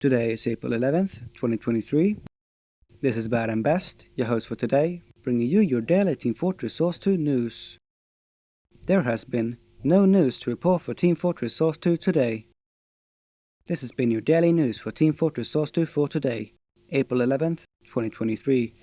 Today is April 11th, 2023. This is Bad and Best, your host for today, bringing you your daily Team Fortress Source 2 news. There has been no news to report for Team Fortress Source 2 today. This has been your daily news for Team Fortress Source 2 for today, April 11th, 2023.